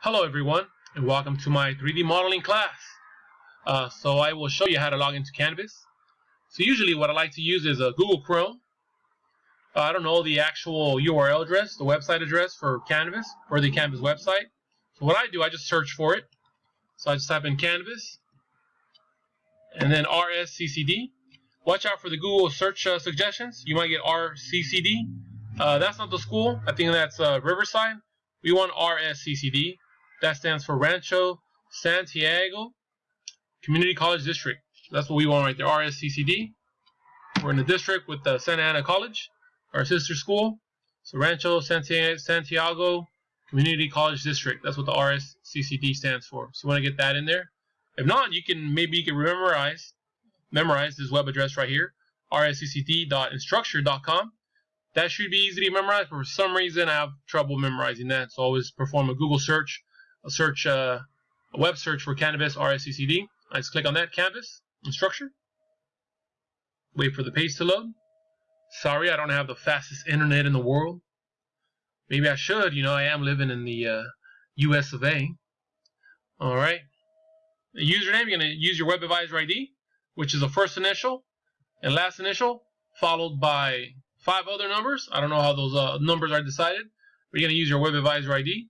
Hello everyone and welcome to my 3D modeling class. Uh, so I will show you how to log into Canvas. So usually what I like to use is a Google Chrome. Uh, I don't know the actual URL address, the website address for Canvas or the Canvas website. So what I do, I just search for it. So I just type in Canvas and then RSCCD. Watch out for the Google search uh, suggestions. You might get RCCD. Uh, that's not the school. I think that's uh, Riverside. We want RSCCD. That stands for Rancho Santiago Community College District. That's what we want right there, RSCCD. We're in the district with the Santa Ana College, our sister school. So Rancho Santiago Community College District. That's what the RSCCD stands for. So you want to get that in there. If not, you can maybe you can memorize memorize this web address right here, rsccd.instructure.com. That should be easy to memorize, but for some reason I have trouble memorizing that. So always perform a Google search search uh, a web search for Canvas RSCCD. I just click on that Canvas Instructure. Wait for the page to load. Sorry, I don't have the fastest internet in the world. Maybe I should. You know, I am living in the uh, U.S. of A. All right. The username, you're going to use your Web Advisor ID, which is the first initial and last initial, followed by five other numbers. I don't know how those uh, numbers are decided, but you're going to use your Web Advisor ID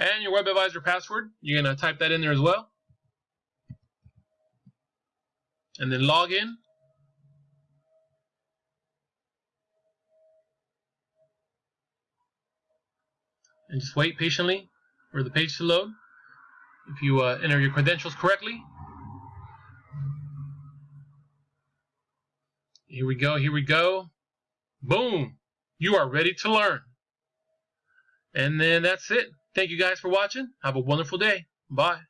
and your Web Advisor password. You're going to type that in there as well. And then log in. And just wait patiently for the page to load. If you uh, enter your credentials correctly. Here we go, here we go. Boom! You are ready to learn. And then that's it. Thank you guys for watching. Have a wonderful day. Bye.